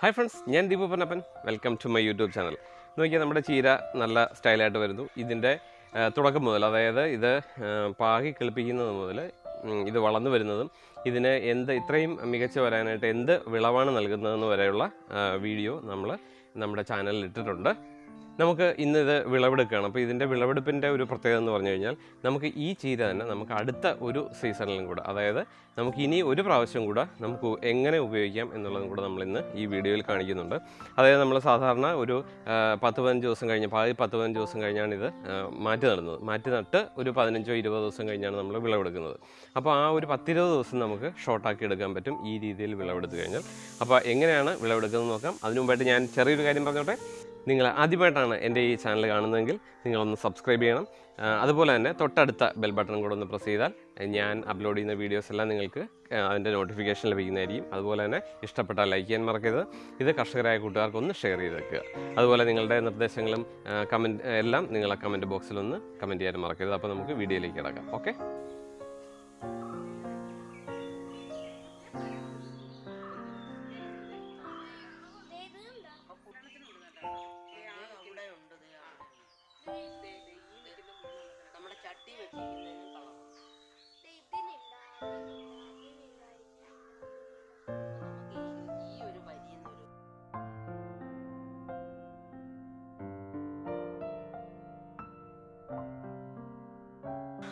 Hi friends ഞാൻ Deepu Pannappan. Welcome to my YouTube channel നോക്കിയാൽ നമ്മുടെ ചീര നല്ല സ്റ്റൈലായിട്ട് വരുന്നു. ഇതിന്റെ തുടക്കം മുതൽ അതായത് ഇത് പാകി കിളിപ്പിക്കുന്നത് മുതൽ ഇത് വളർന്നു വരുന്നതും ഇതിന് എന്ത് ഇത്രയും മികച്ച വരാനായിട്ട് എന്ത് വിളവാണ് നൽകുന്നതെന്ന് വരെയുള്ള വീഡിയോ നമ്മൾ നമ്മുടെ ചാനലിൽ ഇട്ടിട്ടുണ്ട്. നമുക്ക് ഇന്ന് ഇത് വിളവെടുക്കുകയാണ്. അപ്പോൾ ഇതിന്റെ വിളവെടുപ്പിന്റെ ഒരു പ്രത്യേകത എന്ന് പറഞ്ഞു കഴിഞ്ഞാൽ നമുക്ക് ഈ ചീര തന്നെ നമുക്ക് അടുത്ത ഒരു സീസണിലും കൂടെ അതായത് നമുക്ക് ഇനി ഒരു പ്രാവശ്യം കൂടെ നമുക്ക് എങ്ങനെ ഉപയോഗിക്കാം എന്നുള്ളതും കൂടെ നമ്മൾ ഇന്ന് ഈ വീഡിയോയിൽ കാണിക്കുന്നുണ്ട്. അതായത് നമ്മൾ സാധാരണ ഒരു പത്ത് പതിനഞ്ച് ദിവസം കഴിഞ്ഞ് പാതി പത്ത് പതിനഞ്ച് ദിവസം കഴിഞ്ഞാണ് ഇത് മാറ്റി നടുന്നത്. മാറ്റി നട്ട് ഒരു പതിനഞ്ചോ ഇരുപതോ ദിവസം കഴിഞ്ഞാണ് നമ്മൾ വിളവെടുക്കുന്നത്. അപ്പോൾ ആ ഒരു പത്തിരുപത് ദിവസം നമുക്ക് ഷോർട്ടാക്കി എടുക്കാൻ പറ്റും ഈ രീതിയിൽ വിളവെടുത്ത് കഴിഞ്ഞാൽ. അപ്പോൾ എങ്ങനെയാണ് വിളവെടുക്കുന്നത് നോക്കാം. അതിനു മുമ്പായിട്ട് ഞാൻ ചെറിയൊരു കാര്യം പറഞ്ഞോട്ടെ. നിങ്ങൾ ആദ്യമായിട്ടാണ് എന്റെ ഈ ചാനൽ കാണുന്നതെങ്കിൽ നിങ്ങളൊന്ന് സബ്സ്ക്രൈബ് ചെയ്യണം. അതുപോലെ തന്നെ തൊട്ടടുത്ത ബെൽ ബട്ടൺ കൂടെ ഒന്ന് പ്രസ് ചെയ്താൽ ഞാൻ അപ്ലോഡ് ചെയ്യുന്ന വീഡിയോസ് എല്ലാം നിങ്ങൾക്ക് അതിന്റെ നോട്ടിഫിക്കേഷൻ ലഭിക്കുന്നതായിരിക്കും. അതുപോലെ തന്നെ ഇഷ്ടപ്പെട്ട ലൈക്ക് ചെയ്യാൻ മറക്കരുത്. ഇത് കർഷകരായ കൂട്ടുകാർക്ക് ഒന്ന് ഷെയർ ചെയ്ത് വെക്കുക. അതുപോലെ നിങ്ങളുടെ നിർദ്ദേശങ്ങളും കമന്റ് എല്ലാം നിങ്ങളെ കമന്റ് ബോക്സിലൊന്ന് കമന്റ് ചെയ്യാൻ മറക്കരുത്. അപ്പോൾ നമുക്ക് വീഡിയോയിലേക്ക് കിടക്കാം. ഓക്കെ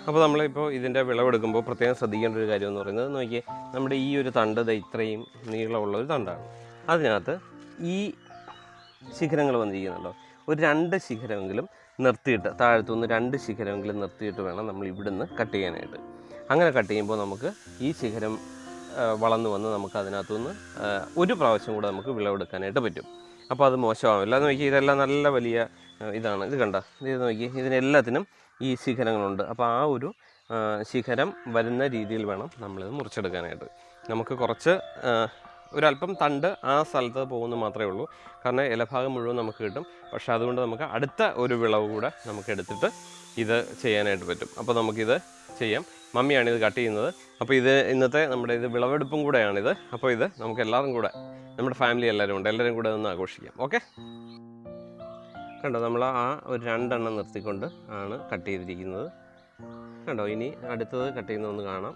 അപ്പോൾ നമ്മളിപ്പോൾ ഇതിന്റെ വിളവെടുക്കുമ്പോൾ പ്രത്യേകം ശ്രദ്ധിക്കേണ്ട ഒരു കാര്യം എന്ന് പറയുന്നത് നോക്കിയേ നമ്മുടെ ഈ ഒരു തണ്ട് ഇത്രയും നീളമുള്ള ഒരു തണ്ടാണ്. അതിനകത്ത് ഈ ശിഖരങ്ങൾ വന്നിരിക്കുന്നുണ്ടോ? ഒരു രണ്ട് ശിഖരമെങ്കിലും നിർത്തിയിട്ട് താഴത്തുനിന്ന് രണ്ട് ശിഖരമെങ്കിലും നിർത്തിയിട്ട് വേണം നമ്മൾ ഇവിടുന്ന് കട്ട് ചെയ്യാനായിട്ട്. അങ്ങനെ കട്ട് ചെയ്യുമ്പോൾ നമുക്ക് ഈ ശിഖരം വളർന്നു വന്ന് നമുക്ക് അതിനകത്തുനിന്ന് ഒരു പ്രാവശ്യം കൂടെ നമുക്ക് വിളവെടുക്കാനായിട്ട് പറ്റും. അപ്പോൾ അത് മോശമാവില്ല. എന്ന് നോക്കി ഇതെല്ലാം നല്ല വലിയ ഇതാണ്. ഇത് കണ്ട. ഇത് നോക്കി. ഇതിനെല്ലാത്തിനും ഈ ശിഖരങ്ങളുണ്ട്. അപ്പോൾ ആ ഒരു ശിഖരം വരുന്ന രീതിയിൽ വേണം നമ്മളിത് മുറിച്ചെടുക്കാനായിട്ട്. നമുക്ക് കുറച്ച് ഒരല്പം തണ്ട് ആ സ്ഥലത്ത് പോകുന്നു മാത്രമേ ഉള്ളൂ. കാരണം ഇലഭാഗം മുഴുവൻ നമുക്ക് കിട്ടും. പക്ഷേ അതുകൊണ്ട് നമുക്ക് അടുത്ത ഒരു വിളവ് കൂടെ നമുക്ക് എടുത്തിട്ട് ഇത് ചെയ്യാനായിട്ട് പറ്റും. അപ്പോൾ നമുക്കിത് ചെയ്യാം. മമ്മിയാണ് ഇത് കട്ട് ചെയ്യുന്നത്. അപ്പോൾ ഇത് ഇന്നത്തെ നമ്മുടെ ഇത് വിളവെടുപ്പും കൂടെയാണിത്. അപ്പോൾ ഇത് നമുക്ക് എല്ലാവരും കൂടെ നമ്മുടെ ഫാമിലി എല്ലാവരും ഉണ്ട്. എല്ലാവരും കൂടെ ഒന്ന് ആഘോഷിക്കാം. ഓക്കെ? കണ്ടോ നമ്മൾ ആ ഒരു രണ്ടെണ്ണം നിർത്തിക്കൊണ്ട് ആണ് കട്ട് ചെയ്തിരിക്കുന്നത്. കണ്ടോ ഇനി അടുത്തത് കട്ട് ചെയ്യുന്ന ഒന്ന് കാണാം.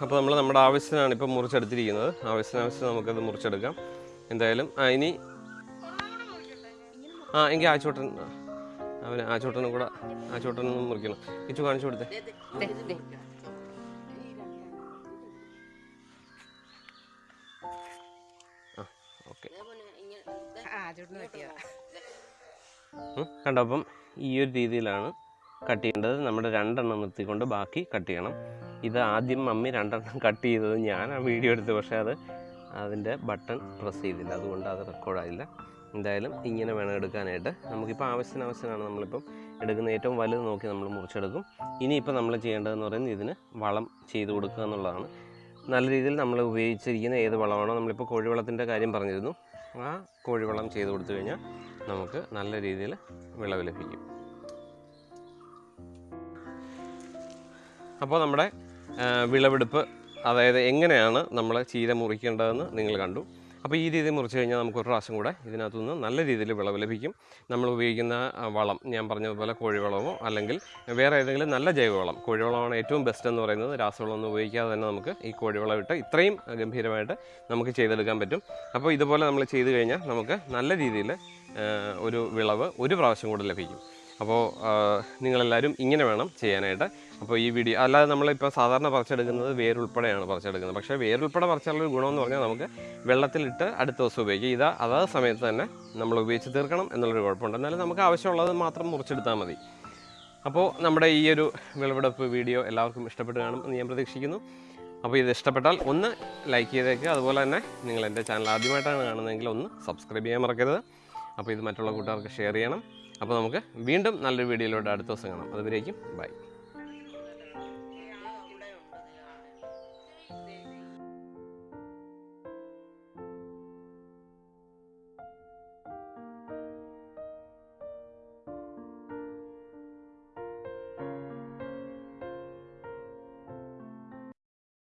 അപ്പോൾ നമ്മൾ നമ്മുടെ ആവശ്യത്തിനാണ് ഇപ്പം മുറിച്ചെടുത്തിരിക്കുന്നത്. ആവശ്യത്തിനാവശ്യത്തിന് നമുക്കത് മുറിച്ചെടുക്കാം. എന്തായാലും ആ ഇനി ആ എങ്കിൽ ആച്ചോട്ടൻ അവന് ആച്ചോട്ടനും കൂടെ ആച്ചോട്ടനും മുറിക്കണം. ഇച്ചു കാണിച്ചു കൊടുത്തേ. ദേ, ദേ, ദേ. ഓക്കെ. ഇതേപോലെ ഇങ്ങനെ ദേ, ഉം, കണ്ടോ അപ്പം ഈ ഒരു രീതിയിലാണ് കട്ട് ചെയ്യേണ്ടത് നമ്മുടെ രണ്ടെണ്ണം നിർത്തിക്കൊണ്ട് ബാക്കി കട്ട് ചെയ്യണം. ഇത് ആദ്യം മമ്മി രണ്ടെണ്ണം കട്ട് ചെയ്തത് ഞാൻ ആ വീഡിയോ എടുത്തു പക്ഷേ അത് അതിന്റെ ബട്ടൺ പ്രസ് ചെയ്തില്ല. അതുകൊണ്ട് അത് റെക്കോർഡായില്ല എന്തായാലും ഇങ്ങനെ വേണം എടുക്കാനായിട്ട്. നമുക്കിപ്പോൾ ആവശ്യത്തിന് ആവശ്യമാണ് നമ്മളിപ്പം എടുക്കുന്ന ഏറ്റവും വലുത് നോക്കി നമ്മൾ മുറിച്ചെടുക്കും. ഇനിയിപ്പോൾ നമ്മൾ ചെയ്യേണ്ടതെന്ന് പറയുന്നത് ഇതിന് വളം ചെയ്ത് കൊടുക്കുക എന്നുള്ളതാണ്. നല്ല രീതിയിൽ നമ്മൾ ഉപയോഗിച്ചിരിക്കുന്ന ഏത് വളമാണോ നമ്മളിപ്പോൾ കോഴിവളത്തിന്റെ കാര്യം പറഞ്ഞിരുന്നു. ആ കോഴിവളം ചെയ്ത് കൊടുത്തു കഴിഞ്ഞാൽ നമുക്ക് നല്ല രീതിയിൽ വിളവ് ലഭിക്കും. അപ്പോൾ നമ്മുടെ വിളവെടുപ്പ് അതായത് എങ്ങനെയാണ് നമ്മൾ ചീര മുറിക്കേണ്ടതെന്ന് നിങ്ങൾ കണ്ടു. അപ്പോൾ ഈ രീതിയിൽ മുറിച്ച് കഴിഞ്ഞാൽ നമുക്ക് ഒരു പ്രാവശ്യം കൂടെ ഇതിനകത്തുനിന്ന് നല്ല രീതിയിൽ വിളവ് ലഭിക്കും. നമ്മൾ ഉപയോഗിക്കുന്ന വളം ഞാൻ പറഞ്ഞതുപോലെ കോഴിവളമോ അല്ലെങ്കിൽ വേറെ ഏതെങ്കിലും നല്ല ജൈവവളം. കോഴിവളമാണ് ഏറ്റവും ബെസ്റ്റ് എന്ന് പറയുന്നത്. രാസവളമൊന്നും ഉപയോഗിക്കാതെ തന്നെ നമുക്ക് ഈ കോഴിവളം ഇട്ട് ഇത്രയും ഗംഭീരമായിട്ട് നമുക്ക് ചെയ്തെടുക്കാൻ പറ്റും. അപ്പോൾ ഇതുപോലെ നമ്മൾ ചെയ്തു കഴിഞ്ഞാൽ നമുക്ക് നല്ല രീതിയിൽ ഒരു വിളവ് ഒരു പ്രാവശ്യം കൂടെ ലഭിക്കും. അപ്പോൾ നിങ്ങളെല്ലാവരും ഇങ്ങനെ വേണം ചെയ്യാനായിട്ട്. അപ്പോൾ ഈ വീഡിയോ അല്ലാതെ നമ്മളിപ്പോൾ സാധാരണ പറിച്ചെടുക്കുന്നത് വേരുൾപ്പെടെയാണ് പറിച്ചെടുക്കുന്നത്. പക്ഷേ വേരുൾപ്പെടെ പറിച്ചാലുള്ള ഒരു ഗുണമെന്ന് പറഞ്ഞാൽ നമുക്ക് വെള്ളത്തിലിട്ട് അടുത്ത ദിവസം ഉപയോഗിക്കാം. ഇതാ അതാത് സമയത്ത് തന്നെ നമ്മൾ ഉപയോഗിച്ച് തീർക്കണം എന്നുള്ളൊരു കുഴപ്പമുണ്ട്. എന്നാലും നമുക്ക് ആവശ്യമുള്ളത് മാത്രം മുറിച്ചെടുത്താൽ മതി. അപ്പോൾ നമ്മുടെ ഈ ഒരു വിളവെടുപ്പ് വീഡിയോ എല്ലാവർക്കും ഇഷ്ടപ്പെട്ട് കാണും എന്ന് ഞാൻ പ്രതീക്ഷിക്കുന്നു. അപ്പോൾ ഇത് ഇഷ്ടപ്പെട്ടാൽ ഒന്ന് ലൈക്ക് ചെയ്തേക്കുക അതുപോലെ തന്നെ നിങ്ങൾ എന്റെ ചാനൽ ആദ്യമായിട്ടാണ് കാണുന്നതെങ്കിൽ ഒന്ന് സബ്സ്ക്രൈബ് ചെയ്യാൻ മറക്കരുത്. അപ്പോൾ ഇത് മറ്റുള്ള കൂട്ടുകാർക്ക് ഷെയർ ചെയ്യണം. അപ്പോൾ നമുക്ക് വീണ്ടും നല്ലൊരു വീഡിയോയിലൂടെ അടുത്ത ദിവസം കാണാം. അതുവരേക്കും ബൈ.